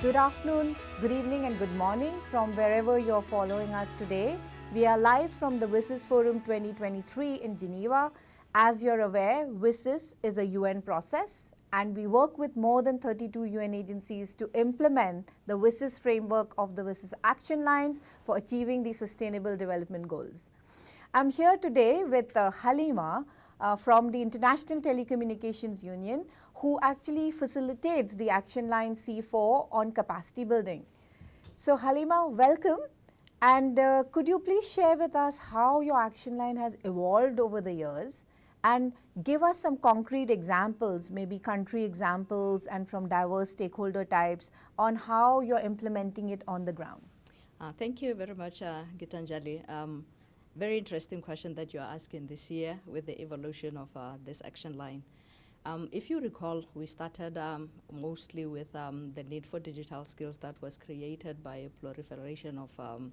Good afternoon, good evening and good morning from wherever you're following us today. We are live from the WSIS Forum 2023 in Geneva. As you're aware, WSIS is a UN process and we work with more than 32 UN agencies to implement the WSIS framework of the WSIS action lines for achieving the sustainable development goals. I'm here today with uh, Halima uh, from the International Telecommunications Union who actually facilitates the action line C4 on capacity building. So Halima, welcome. And uh, could you please share with us how your action line has evolved over the years and give us some concrete examples, maybe country examples and from diverse stakeholder types on how you're implementing it on the ground. Uh, thank you very much, uh, Gitanjali. Um, very interesting question that you're asking this year with the evolution of uh, this action line. Um, if you recall, we started um, mostly with um, the need for digital skills that was created by a proliferation of um,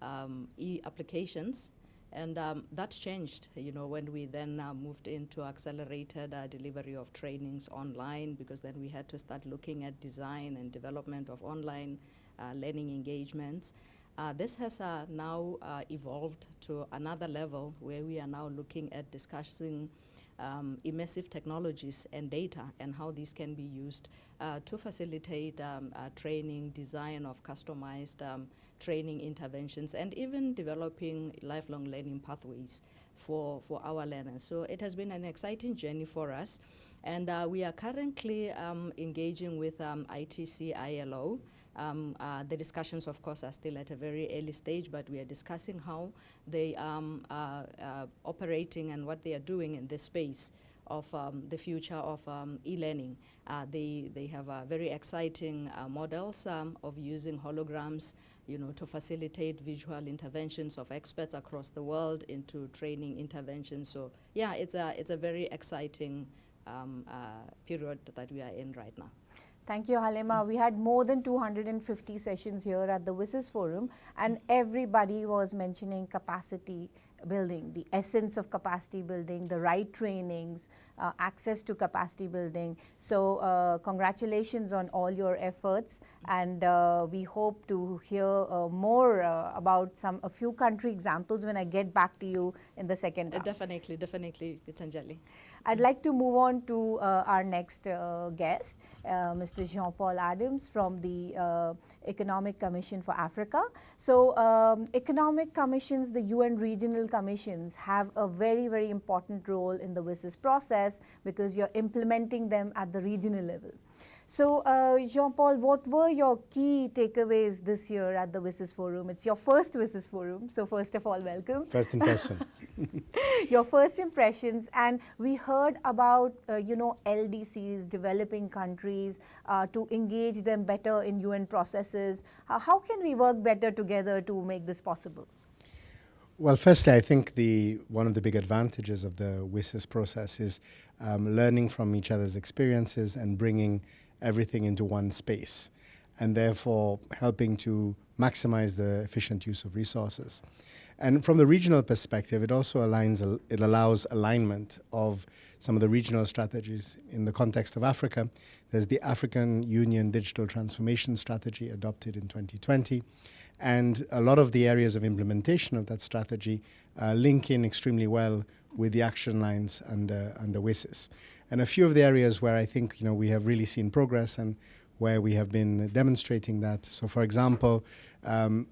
um, e-applications. And um, that changed, you know, when we then uh, moved into accelerated uh, delivery of trainings online, because then we had to start looking at design and development of online uh, learning engagements. Uh, this has uh, now uh, evolved to another level where we are now looking at discussing um, immersive technologies and data and how these can be used uh, to facilitate um, uh, training, design of customized um, training interventions, and even developing lifelong learning pathways for, for our learners. So it has been an exciting journey for us. And uh, we are currently um, engaging with um, ITC ILO, um, uh, the discussions, of course, are still at a very early stage, but we are discussing how they um, are uh, operating and what they are doing in this space of um, the future of um, e-learning. Uh, they, they have uh, very exciting uh, models um, of using holograms you know, to facilitate visual interventions of experts across the world into training interventions. So yeah, it's a, it's a very exciting um, uh, period that we are in right now. Thank you, Halima. We had more than 250 sessions here at the WSIS Forum, and everybody was mentioning capacity building, the essence of capacity building, the right trainings, uh, access to capacity building. So uh, congratulations on all your efforts and uh, we hope to hear uh, more uh, about some a few country examples when I get back to you in the second uh, Definitely, definitely, Gitanjali. I'd like to move on to our next guest, Mr. Jean-Paul Adams from the Economic Commission for Africa. So um, economic commissions, the UN regional commissions have a very, very important role in the WSIS process because you're implementing them at the regional level. So, uh, Jean-Paul, what were your key takeaways this year at the WSIS Forum? It's your first WSIS Forum, so first of all, welcome. First impression. your first impressions, and we heard about, uh, you know, LDCs, developing countries, uh, to engage them better in UN processes. how can we work better together to make this possible? Well, firstly, I think the one of the big advantages of the WSIS process is um, learning from each other's experiences and bringing everything into one space and therefore helping to maximize the efficient use of resources. And from the regional perspective, it also aligns, it allows alignment of some of the regional strategies. In the context of Africa, there's the African Union Digital Transformation Strategy adopted in 2020. And a lot of the areas of implementation of that strategy uh, link in extremely well with the action lines under, under WSIS. And a few of the areas where I think you know, we have really seen progress and where we have been demonstrating that. So for example, um,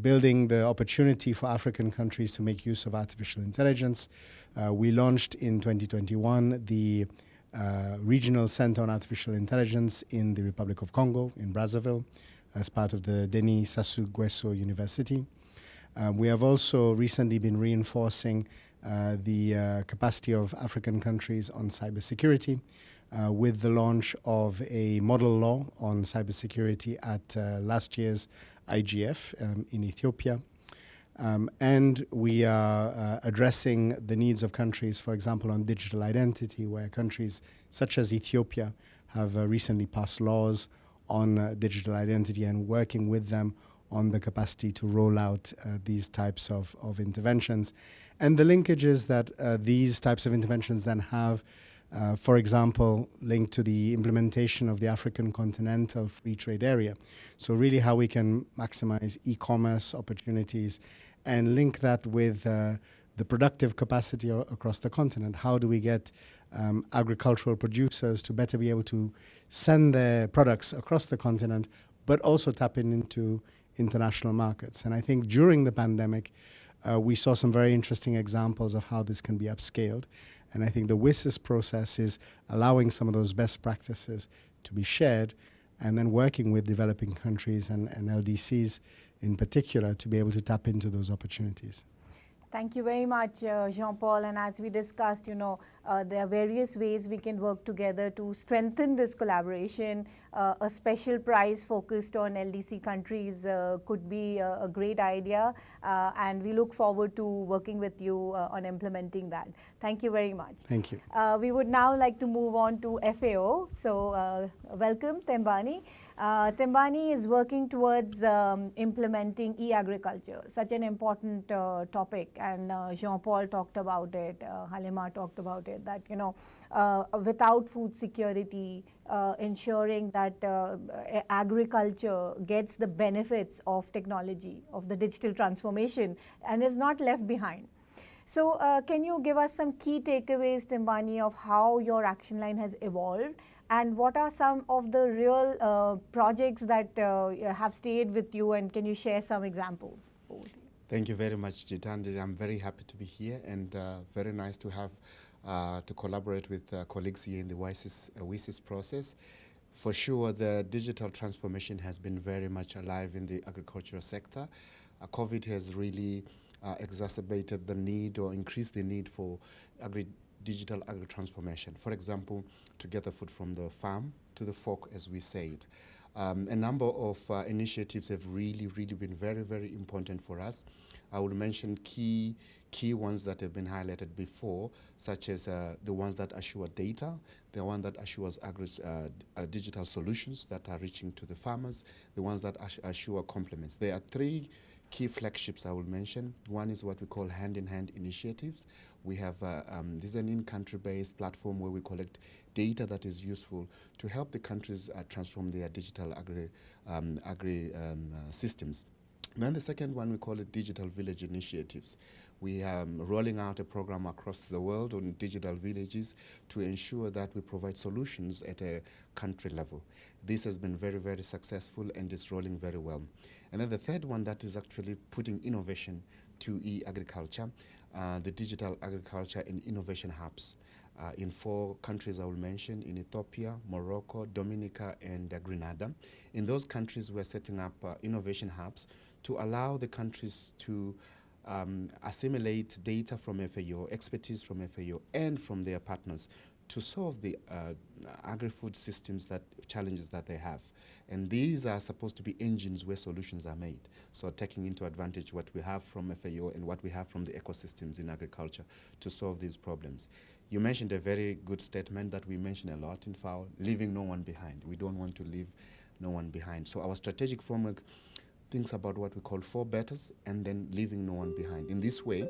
building the opportunity for African countries to make use of artificial intelligence. Uh, we launched in 2021 the uh, Regional Center on Artificial Intelligence in the Republic of Congo, in Brazzaville, as part of the Denis Sassou Nguesso University. Um, we have also recently been reinforcing uh, the uh, capacity of African countries on cybersecurity uh, with the launch of a model law on cybersecurity at uh, last year's IGF um, in Ethiopia. Um, and we are uh, addressing the needs of countries, for example, on digital identity, where countries such as Ethiopia have recently passed laws on digital identity and working with them on the capacity to roll out uh, these types of, of interventions and the linkages that uh, these types of interventions then have Uh, for example, linked to the implementation of the African Continental Free Trade Area. So, really, how we can maximize e commerce opportunities and link that with uh, the productive capacity across the continent. How do we get um, agricultural producers to better be able to send their products across the continent, but also tap in into international markets? And I think during the pandemic, uh, we saw some very interesting examples of how this can be upscaled. And I think the WSIS process is allowing some of those best practices to be shared and then working with developing countries and, and LDCs in particular to be able to tap into those opportunities. Thank you very much, uh, Jean-Paul. And as we discussed, you know, uh, there are various ways we can work together to strengthen this collaboration. Uh, a special prize focused on LDC countries uh, could be a, a, great idea. Uh, and we look forward to working with you uh, on implementing that. Thank you very much. Thank you. we would now like to move on to FAO. So welcome, Tembani. Uh, Tembani is working towards um, implementing e-agriculture, such an important uh, topic, and uh, Jean-Paul talked about it, uh, Halima talked about it, that, you know, uh, without food security, uh, ensuring that agriculture gets the benefits of technology, of the digital transformation, and is not left behind. So can you give us some key takeaways, Tembani, of how your action line has evolved and what are some of the real uh, projects that uh, have stayed with you and can you share some examples? Thank you very much, Jitandi. I'm very happy to be here and uh, very nice to have uh, to collaborate with uh, colleagues here in the WISIS, uh, WSIS process. For sure, the digital transformation has been very much alive in the agricultural sector. COVID has really exacerbated the need or increased the need for agri digital agri transformation. For example, to get the food from the farm to the fork, as we said. Um, a number of uh, initiatives have really, really been very, very important for us. I will mention key key ones that have been highlighted before, such as uh, the ones that assure data, the one that assures agri uh, uh, digital solutions that are reaching to the farmers, the ones that assure complements. There are three key flagships I will mention. One is what we call hand-in-hand -hand initiatives. We have, uh, um, this is an in-country-based platform where we collect data that is useful to help the countries uh, transform their digital agri, um, agri um, uh, systems. Then the second one, we call it Digital Village Initiatives. We are um, rolling out a program across the world on digital villages to ensure that we provide solutions at a country level. This has been very, very successful and is rolling very well. And then the third one that is actually putting innovation to e-agriculture, uh, the digital agriculture and innovation hubs. Uh, in four countries I will mention, in Ethiopia, Morocco, Dominica, and uh, Grenada. In those countries, we're setting up uh, innovation hubs to allow the countries to um, assimilate data from FAO, expertise from FAO, and from their partners to solve the uh, agri-food systems that challenges that they have. And these are supposed to be engines where solutions are made. So taking into advantage what we have from FAO and what we have from the ecosystems in agriculture to solve these problems. You mentioned a very good statement that we mention a lot in FAO, leaving no one behind. We don't want to leave no one behind. So our strategic framework thinks about what we call four betters and then leaving no one behind. In this way,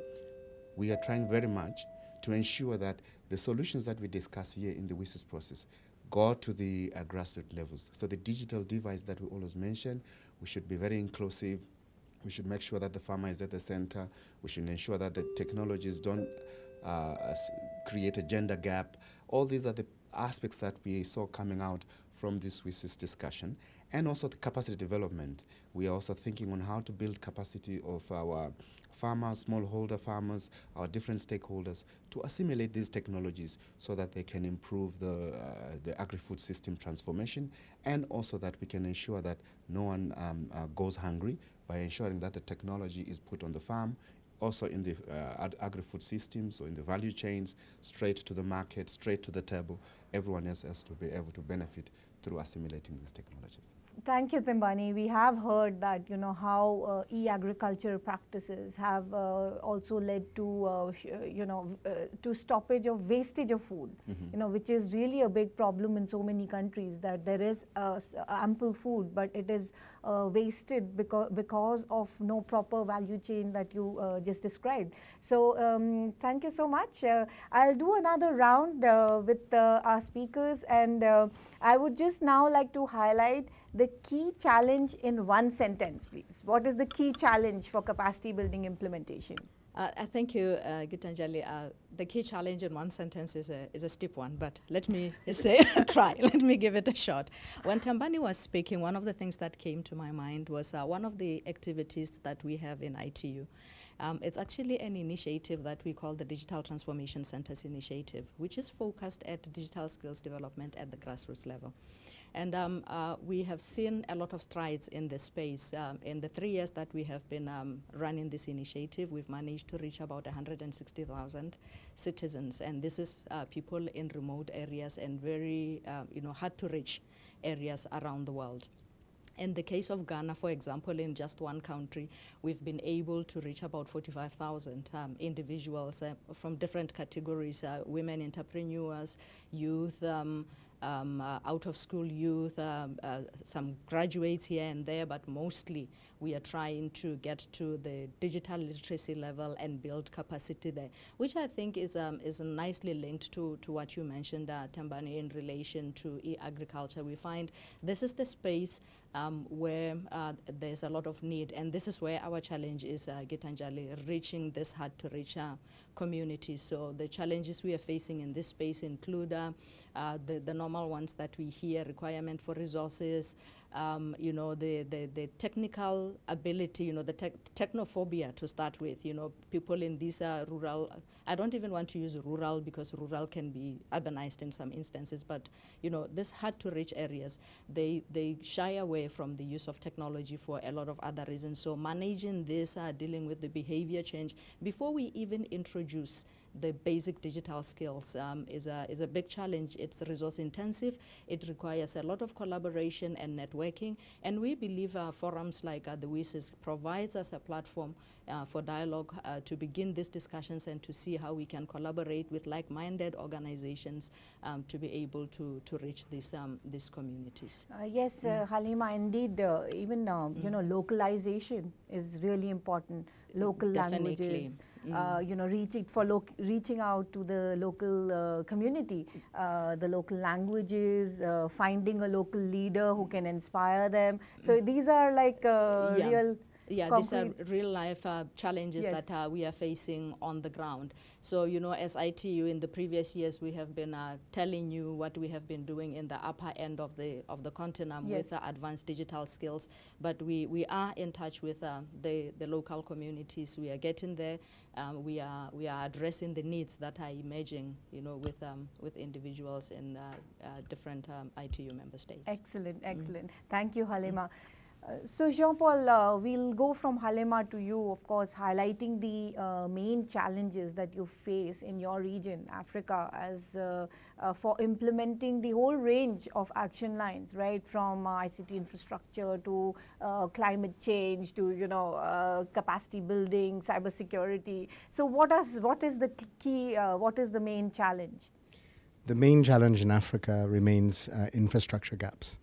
we are trying very much to ensure that the solutions that we discuss here in the WSIS process go to the uh, grassroots levels. So the digital device that we always mention, we should be very inclusive. We should make sure that the farmer is at the center. We should ensure that the technologies don't uh, create a gender gap. All these are the aspects that we saw coming out from this WSIS discussion. And also the capacity development. We are also thinking on how to build capacity of our farmers, smallholder farmers, our different stakeholders to assimilate these technologies so that they can improve the, uh, the agri-food system transformation and also that we can ensure that no one um, uh, goes hungry by ensuring that the technology is put on the farm also in the uh, agri-food systems or in the value chains, straight to the market, straight to the table. Everyone else has to be able to benefit through assimilating these technologies. Thank you, Tembani. We have heard that you know how uh, e-agriculture practices have uh, also led to uh, you know uh, to stoppage of wastage of food. Mm -hmm. You know, which is really a big problem in so many countries that there is uh, ample food, but it is uh, wasted because because of no proper value chain that you just described. So um, thank you so much. I'll do another round with our speakers, and I would just now like to highlight the key challenge in one sentence, please. What is the key challenge for capacity building implementation? Uh, uh thank you, uh, Gitanjali. Uh, the key challenge in one sentence is a, is a steep one, but let me say, try, let me give it a shot. When Tembani was speaking, one of the things that came to my mind was uh, one of the activities that we have in ITU. Um, it's actually an initiative that we call the Digital Transformation Centers Initiative, which is focused at digital skills development at the grassroots level. And um, uh, we have seen a lot of strides in this space. Um, in the three years that we have been um, running this initiative, we've managed to reach about 160,000 citizens. And this is uh, people in remote areas and very, uh, you know, hard to reach areas around the world. In the case of Ghana, for example, in just one country, we've been able to reach about 45,000 um, individuals uh, from different categories, uh, women entrepreneurs, youth, um, um, uh, out of school youth, um, uh, some graduates here and there, but mostly we are trying to get to the digital literacy level and build capacity there, which I think is, um, is nicely linked to, to what you mentioned, uh, Tembani, in relation to e-agriculture. We find this is the space um, where uh, there's a lot of need, and this is where our challenge is, uh, Gitanjali, reaching this hard-to-reach uh, community. So the challenges we are facing in this space include uh, uh, the, the normal ones that we hear, requirement for resources, um, you know, the, the, the, technical ability, you know, the te technophobia to start with, you know, people in these uh, rural, I don't even want to use rural because rural can be urbanized in some instances, but, you know, this hard to reach areas, they, they shy away from the use of technology for a lot of other reasons. So managing this, uh, dealing with the behavior change, before we even introduce the basic digital skills um, is, a, is a big challenge. It's resource intensive. It requires a lot of collaboration and networking. And we believe uh, forums like uh, the WSIS provides us a platform uh, for dialogue uh, to begin these discussions and to see how we can collaborate with like-minded organizations um, to be able to, to reach these, um, these communities. Uh, yes, uh, mm. Halima, indeed, even mm. you know, localization is really important. Local Definitely. languages uh, you know, reaching for reaching out to the local uh, community, uh, the local languages, uh, finding a local leader who can inspire them. So these are like uh, yeah. real yeah, these are real life uh, challenges yes. that uh, we are facing on the ground. So, you know, as ITU in the previous years, we have been uh, telling you what we have been doing in the upper end of the of the continent yes. with advanced digital skills. But we, we are in touch with uh, the, the local communities. We are getting there. Um, we are we are addressing the needs that are emerging, you know, with um, with individuals in uh, uh, different um, ITU member states. Excellent, excellent. Mm. Thank you, Halima. Mm. Uh, so Jean-Paul, uh, we'll go from Halima to you, of course, highlighting the uh, main challenges that you face in your region, Africa, as uh, uh, for implementing the whole range of action lines, right, from uh, ICT infrastructure to climate change to, you know, capacity building, cybersecurity. So what is, what is the key, what is the main challenge? The main challenge in Africa remains infrastructure gaps.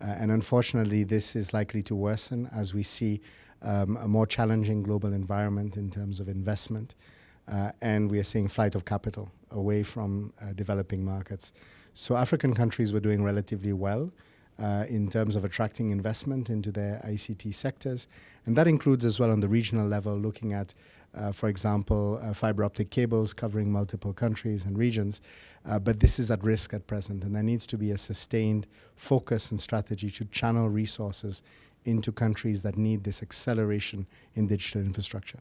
Uh, and unfortunately, this is likely to worsen as we see um, a more challenging global environment in terms of investment. Uh, and we are seeing flight of capital away from uh, developing markets. So African countries were doing relatively well uh, in terms of attracting investment into their ICT sectors. And that includes as well on the regional level, looking at uh, for example, uh, fiber optic cables covering multiple countries and regions. Uh, but this is at risk at present, and there needs to be a sustained focus and strategy to channel resources into countries that need this acceleration in digital infrastructure.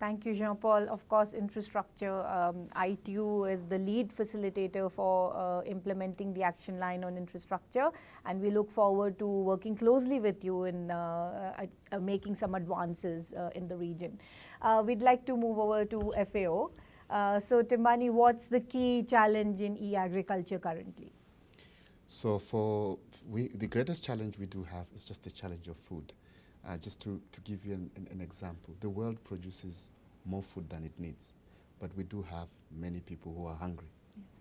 Thank you, Jean-Paul. Of course, infrastructure, um, ITU is the lead facilitator for uh, implementing the action line on infrastructure, and we look forward to working closely with you in uh, uh, uh making some advances uh, in the region. Uh, we'd like to move over to FAO. so, Tembani, what's the key challenge in e-agriculture currently? So for we, the greatest challenge we do have is just the challenge of food. Uh, just to, to give you an, an, an, example, the world produces more food than it needs, but we do have many people who are hungry.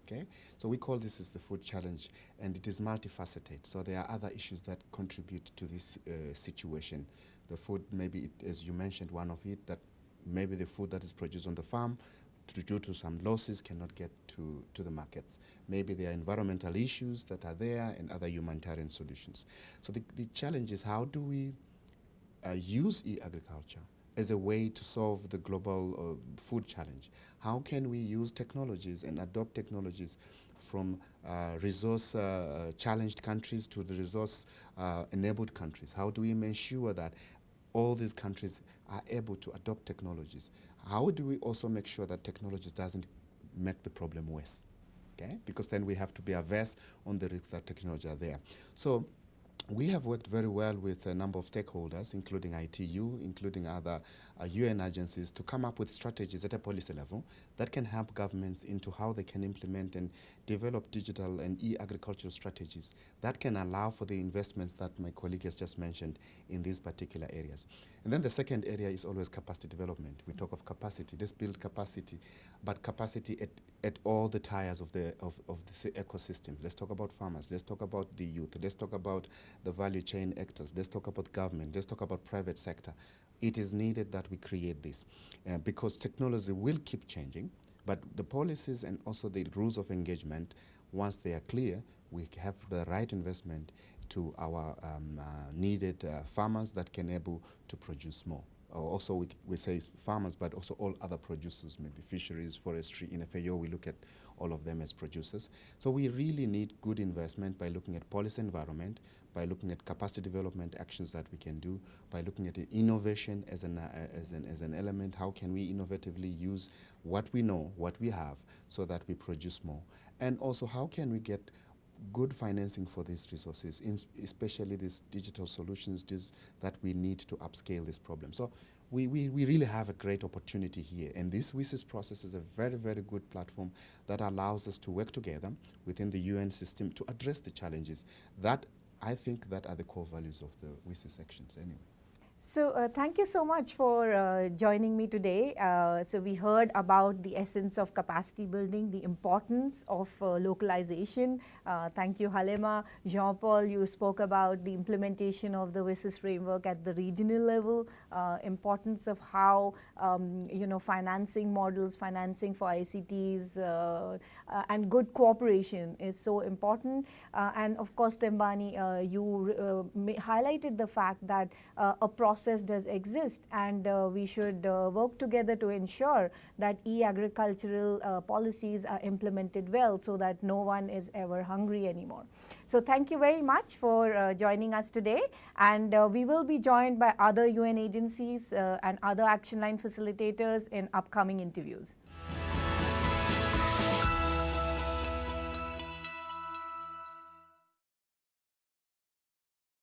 Okay, so we call this is the food challenge, and it is multifaceted. So there are other issues that contribute to this uh, situation. The food, maybe it, as you mentioned, one of it that maybe the food that is produced on the farm due to some losses cannot get to, to the markets. Maybe there are environmental issues that are there and other humanitarian solutions. So the, the challenge is how do we use e-agriculture as a way to solve the global uh, food challenge? How can we use technologies and adopt technologies from uh, resource uh, challenged countries to the resource uh, enabled countries? How do we ensure that all these countries are able to adopt technologies? How do we also make sure that technology doesn't make the problem worse? Okay? Because then we have to be averse on the risks that technology are there. So we have worked very well with a number of stakeholders, including ITU, including other uh, UN agencies, to come up with strategies at a policy level that can help governments into how they can implement and develop digital and e-agricultural strategies that can allow for the investments that my colleague has just mentioned in these particular areas. And then the second area is always capacity development. We talk of capacity, let's build capacity, but capacity at, at all the tiers of the, of, of the ecosystem. Let's talk about farmers, let's talk about the youth, let's talk about the value chain actors, let's talk about government, let's talk about private sector. It is needed that we create this uh, because technology will keep changing, but the policies and also the rules of engagement, once they are clear, we have the right investment to our um, uh, needed uh, farmers that can able to produce more. also, we, we say farmers, but also all other producers, maybe fisheries, forestry. In FAO, we look at all of them as producers. So we really need good investment by looking at policy environment, by looking at capacity development actions that we can do, by looking at innovation as an, uh, as, an, as an element. How can we innovatively use what we know, what we have, so that we produce more? And also, how can we get good financing for these resources, especially these digital solutions that we need to upscale this problem. So we, we, we really have a great opportunity here. And this WSIS process is a very, very good platform that allows us to work together within the UN system to address the challenges that I think that are the core values of the WSIS actions anyway. So uh, thank you so much for uh, joining me today. Uh, so we heard about the essence of capacity building, the importance of uh, localization. Uh, thank you, Halima. Jean-Paul, you spoke about the implementation of the WSIS framework at the regional level, uh, importance of how, um, you know, financing models, financing for ICTs, and good cooperation is so important. and of course, Tembani, you highlighted the fact that a process does exist and uh, we should uh, work together to ensure that e-agricultural uh, policies are implemented well so that no one is ever hungry anymore. So thank you very much for uh, joining us today and uh, we will be joined by other UN agencies uh, and other action line facilitators in upcoming interviews.